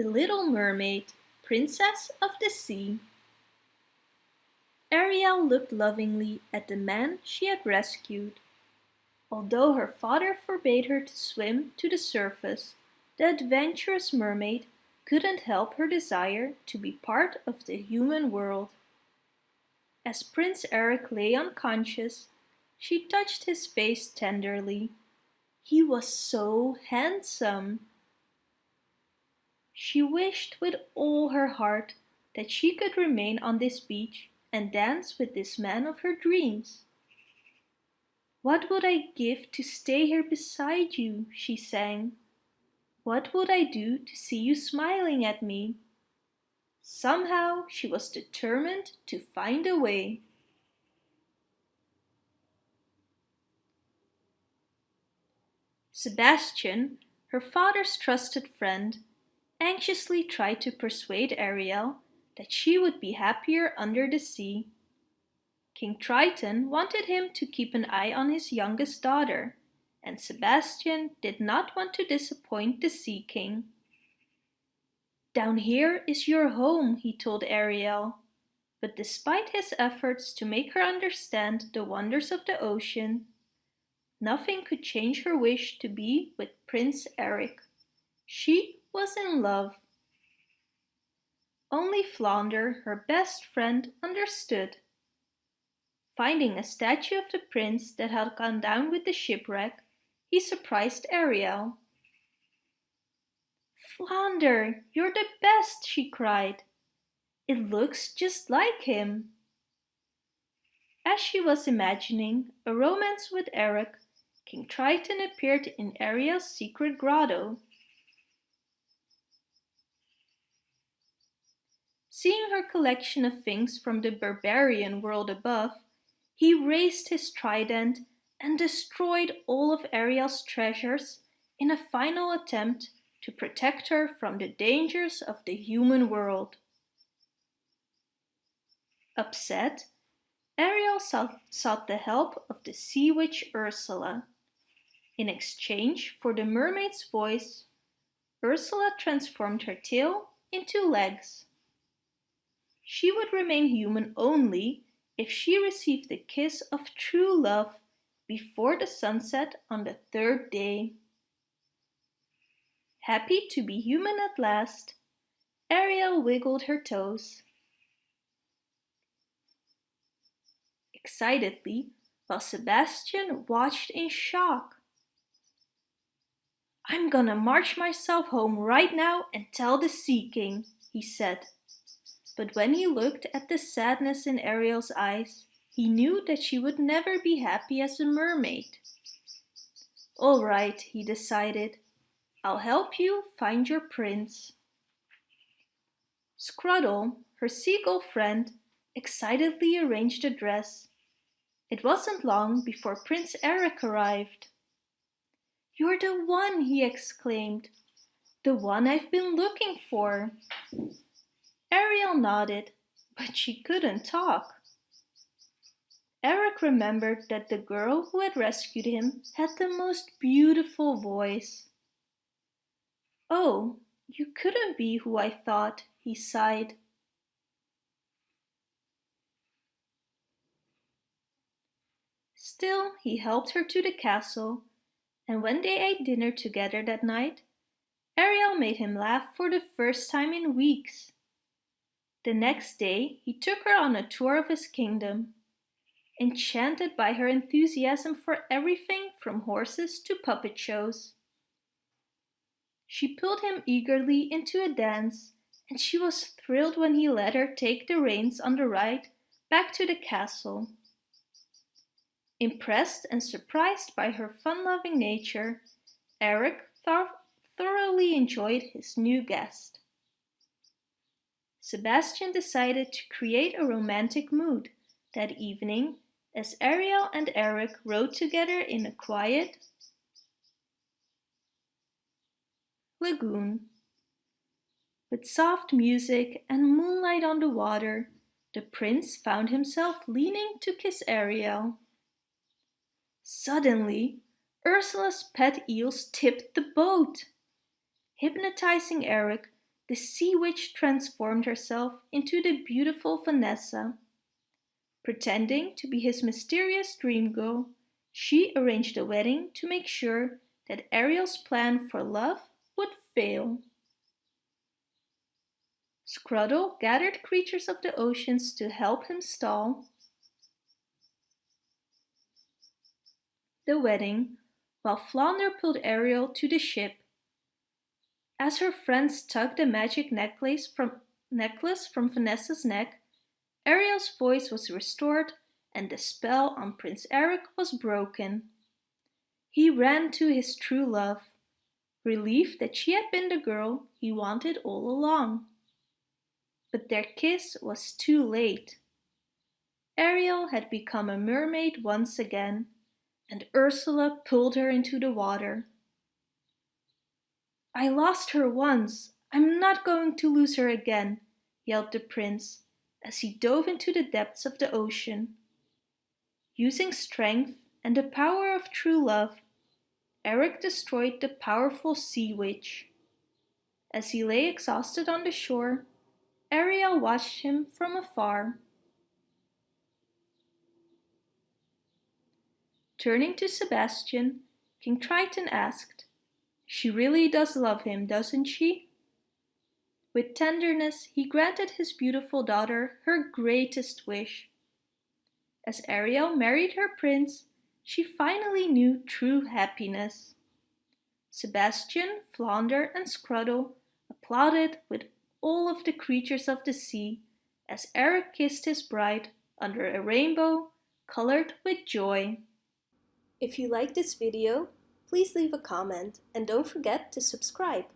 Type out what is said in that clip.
The Little Mermaid, Princess of the Sea Ariel looked lovingly at the man she had rescued. Although her father forbade her to swim to the surface, the adventurous mermaid couldn't help her desire to be part of the human world. As Prince Eric lay unconscious, she touched his face tenderly. He was so handsome. She wished with all her heart that she could remain on this beach and dance with this man of her dreams. What would I give to stay here beside you, she sang. What would I do to see you smiling at me? Somehow she was determined to find a way. Sebastian, her father's trusted friend, anxiously tried to persuade Ariel that she would be happier under the sea. King Triton wanted him to keep an eye on his youngest daughter, and Sebastian did not want to disappoint the Sea King. Down here is your home, he told Ariel. But despite his efforts to make her understand the wonders of the ocean, nothing could change her wish to be with Prince Eric. She was in love. Only Flounder, her best friend, understood. Finding a statue of the prince that had gone down with the shipwreck, he surprised Ariel. Flounder, you're the best, she cried. It looks just like him. As she was imagining a romance with Eric, King Triton appeared in Ariel's secret grotto. Seeing her collection of things from the barbarian world above, he raised his trident and destroyed all of Ariel's treasures in a final attempt to protect her from the dangers of the human world. Upset, Ariel sought the help of the sea witch Ursula. In exchange for the mermaid's voice, Ursula transformed her tail into legs. She would remain human only if she received the kiss of true love before the sunset on the third day. Happy to be human at last, Ariel wiggled her toes. Excitedly, while Sebastian watched in shock. I'm gonna march myself home right now and tell the Sea King, he said but when he looked at the sadness in Ariel's eyes, he knew that she would never be happy as a mermaid. All right, he decided. I'll help you find your prince. Scuttle, her seagull friend, excitedly arranged the dress. It wasn't long before Prince Eric arrived. You're the one, he exclaimed. The one I've been looking for. Ariel nodded, but she couldn't talk. Eric remembered that the girl who had rescued him had the most beautiful voice. Oh, you couldn't be who I thought, he sighed. Still, he helped her to the castle, and when they ate dinner together that night, Ariel made him laugh for the first time in weeks. The next day he took her on a tour of his kingdom. Enchanted by her enthusiasm for everything from horses to puppet shows. She pulled him eagerly into a dance and she was thrilled when he let her take the reins on the ride back to the castle. Impressed and surprised by her fun-loving nature, Eric thoroughly enjoyed his new guest. Sebastian decided to create a romantic mood that evening as Ariel and Eric rode together in a quiet lagoon. With soft music and moonlight on the water, the prince found himself leaning to kiss Ariel. Suddenly, Ursula's pet eels tipped the boat. Hypnotizing Eric, the sea witch transformed herself into the beautiful Vanessa. Pretending to be his mysterious dream girl, she arranged a wedding to make sure that Ariel's plan for love would fail. Scuttle gathered creatures of the oceans to help him stall the wedding, while Flounder pulled Ariel to the ship. As her friends tugged the magic necklace from, necklace from Vanessa's neck, Ariel's voice was restored and the spell on Prince Eric was broken. He ran to his true love, relieved that she had been the girl he wanted all along but their kiss was too late. Ariel had become a mermaid once again, and Ursula pulled her into the water. I lost her once, I'm not going to lose her again, yelled the prince as he dove into the depths of the ocean. Using strength and the power of true love, Eric destroyed the powerful sea witch. As he lay exhausted on the shore, Ariel watched him from afar. Turning to Sebastian, King Triton asked, She really does love him, doesn't she? With tenderness, he granted his beautiful daughter her greatest wish. As Ariel married her prince, she finally knew true happiness. Sebastian, Flounder and Scuttle applauded with all of the creatures of the sea as Eric kissed his bride under a rainbow colored with joy. If you like this video, please leave a comment and don't forget to subscribe.